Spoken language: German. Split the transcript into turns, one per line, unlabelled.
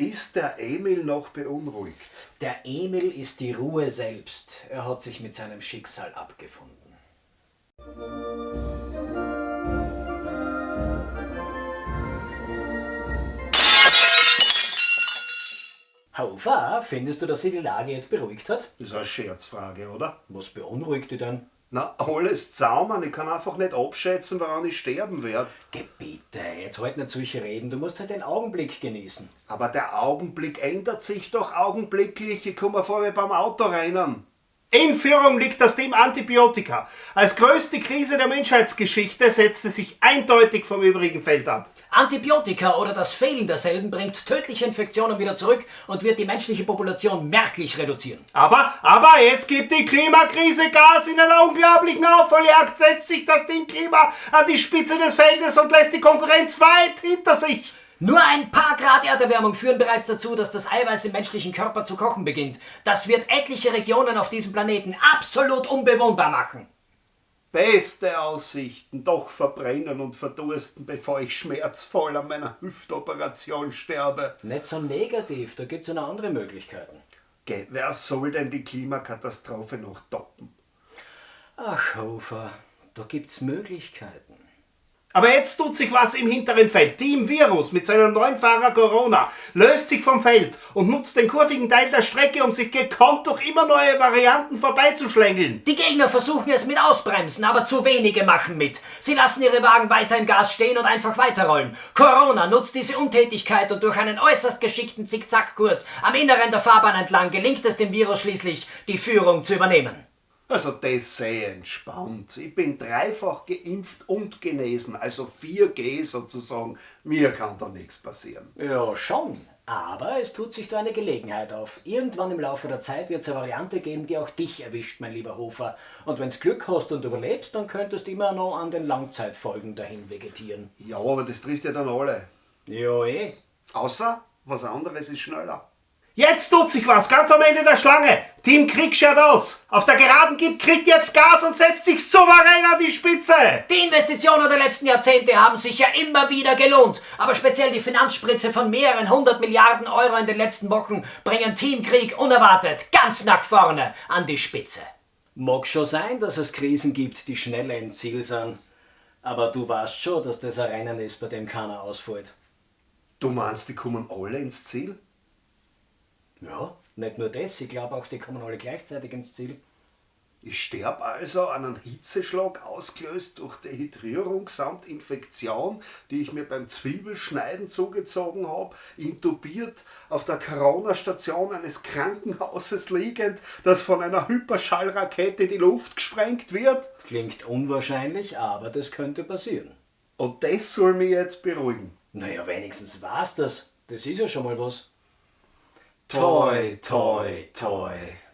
Ist der Emil noch beunruhigt?
Der Emil ist die Ruhe selbst. Er hat sich mit seinem Schicksal abgefunden. Hofer, findest du, dass sie die Lage jetzt beruhigt hat?
Das ist eine Scherzfrage, oder?
Was beunruhigt dich denn?
Na, alles zusammen. Ich kann einfach nicht abschätzen, woran ich sterben werde.
Gebiete, jetzt halt nicht solche Reden. Du musst halt den Augenblick genießen.
Aber der Augenblick ändert sich doch augenblicklich. Ich komme vor wie beim Autorennen. In Führung liegt das Team Antibiotika. Als größte Krise der Menschheitsgeschichte setzte sich eindeutig vom übrigen Feld ab.
Antibiotika oder das Fehlen derselben bringt tödliche Infektionen wieder zurück und wird die menschliche Population merklich reduzieren.
Aber, aber jetzt gibt die Klimakrise Gas in einer unglaublichen Aufholjagd, setzt sich das Team Klima an die Spitze des Feldes und lässt die Konkurrenz weit hinter sich.
Nur ein paar Grad Erderwärmung führen bereits dazu, dass das Eiweiß im menschlichen Körper zu kochen beginnt. Das wird etliche Regionen auf diesem Planeten absolut unbewohnbar machen.
Beste Aussichten, doch verbrennen und verdursten, bevor ich schmerzvoll an meiner Hüftoperation sterbe.
Nicht so negativ, da gibt's ja noch andere Möglichkeiten.
Geh, wer soll denn die Klimakatastrophe noch toppen?
Ach, Hofer, da gibt's Möglichkeiten.
Aber jetzt tut sich was im hinteren Feld. Team Virus mit seinem neuen Fahrer Corona löst sich vom Feld und nutzt den kurvigen Teil der Strecke, um sich gekonnt durch immer neue Varianten vorbeizuschlängeln.
Die Gegner versuchen es mit Ausbremsen, aber zu wenige machen mit. Sie lassen ihre Wagen weiter im Gas stehen und einfach weiterrollen. Corona nutzt diese Untätigkeit und durch einen äußerst geschickten Zickzackkurs am Inneren der Fahrbahn entlang gelingt es dem Virus schließlich, die Führung zu übernehmen.
Also das sehr entspannt. Ich bin dreifach geimpft und genesen, also 4G sozusagen. Mir kann da nichts passieren.
Ja, schon. Aber es tut sich da eine Gelegenheit auf. Irgendwann im Laufe der Zeit wird es eine Variante geben, die auch dich erwischt, mein lieber Hofer. Und wenn's Glück hast und überlebst, dann könntest du immer noch an den Langzeitfolgen dahin vegetieren.
Ja, aber das trifft ja dann alle.
Ja, eh.
Außer, was anderes ist schneller. Jetzt tut sich was, ganz am Ende der Schlange. Team Krieg schaut aus. Auf der Geraden gibt Krieg jetzt Gas und setzt sich souverän an die Spitze.
Die Investitionen der letzten Jahrzehnte haben sich ja immer wieder gelohnt. Aber speziell die Finanzspritze von mehreren hundert Milliarden Euro in den letzten Wochen bringen Team Krieg unerwartet ganz nach vorne an die Spitze. Mag schon sein, dass es Krisen gibt, die schneller im Ziel sind. Aber du weißt schon, dass das ein Rennen ist, bei dem keiner ausfällt.
Du meinst, die kommen alle ins Ziel?
Ja, nicht nur das, ich glaube auch, die kommen alle gleichzeitig ins Ziel.
Ich sterbe also an einem Hitzeschlag ausgelöst durch Dehydrierung samt Infektion, die ich mir beim Zwiebelschneiden zugezogen habe, intubiert auf der Corona-Station eines Krankenhauses liegend, das von einer Hyperschallrakete in die Luft gesprengt wird.
Klingt unwahrscheinlich, aber das könnte passieren.
Und das soll mich jetzt beruhigen.
Naja, wenigstens war's das. Das ist ja schon mal was.
Toy, toy, toy.